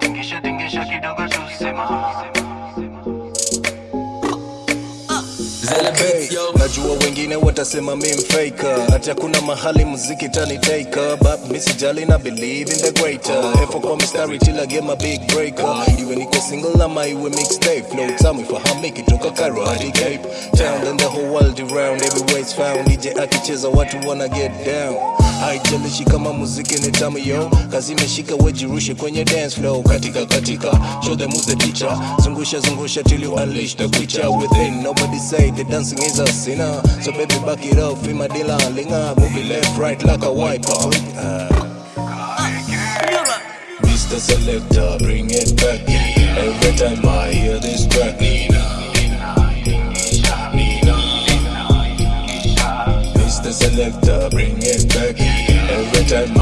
Tingisha tingisha kidogo tusema Okay, najua wengine watasema mi mfaker hata kuna mahali muziki taniteka but mi sijali na believe in the greater. Effort kwa mistari till I get my big breaker. Iwe niko single ama iwe mixtape? Flow tamu ifahamiki toka Cairo hadi Cape? Town and the whole world around everywhere it's found. DJ akicheza watu wanna get down? Haijalishi kama muziki ni tamu yo kazi imeshika wejirushe kwenye dance flow. Katika katika show them who's the teacher. Zungusha zungusha till you unleash the creature within nobody say the dancing is a sinner. So baby back it up in my dealer linga move left right like a wiper uh, Mr. Selector, bring it Bring it back. Every time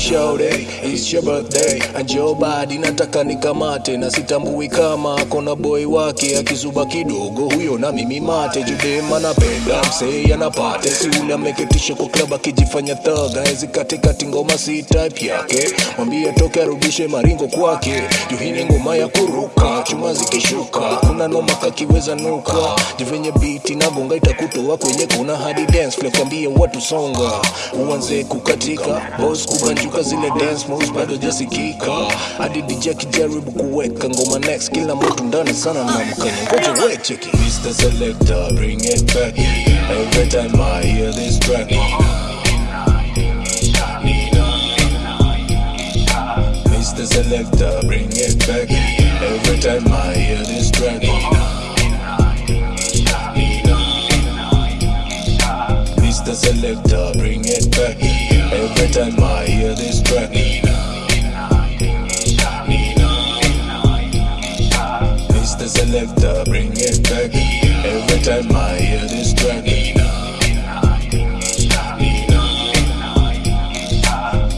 day, it's your birthday. Anjo badi nataka nikamate na sitambui kama kona boy wake. Akizuba kidogo huyo na mimi mate. Judema napenda msei anapate. Si ule ameketisha kwa klaba akijifanya thaga hezi katikati ngoma si type yake. Mwambie toke arudishe maringo kwake. Juhini ngoma ya kuruka chuma zikishuka. Kuna noma kakiweza nuka. Jivenye biti na gonga itakutoa kwenye kuna hadi dance kwambie watu songa. Uanze kukatika boss kubanjuka zile dance moves bado jasikika hadi DJ akijaribu kuweka ngoma next kila mtu ndani sana na mkanya ngoja we cheki Mr. Selector bring it back every time I hear this track Mr. Selector bring it back every time I hear this track Mr. Selector, bring it back. Every time I hear this track, Nina Nina Mr. Selector, bring it back. Every time I hear this track, Nina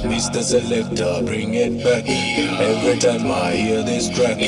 Mr. Selector, bring it back. Every time I hear this track.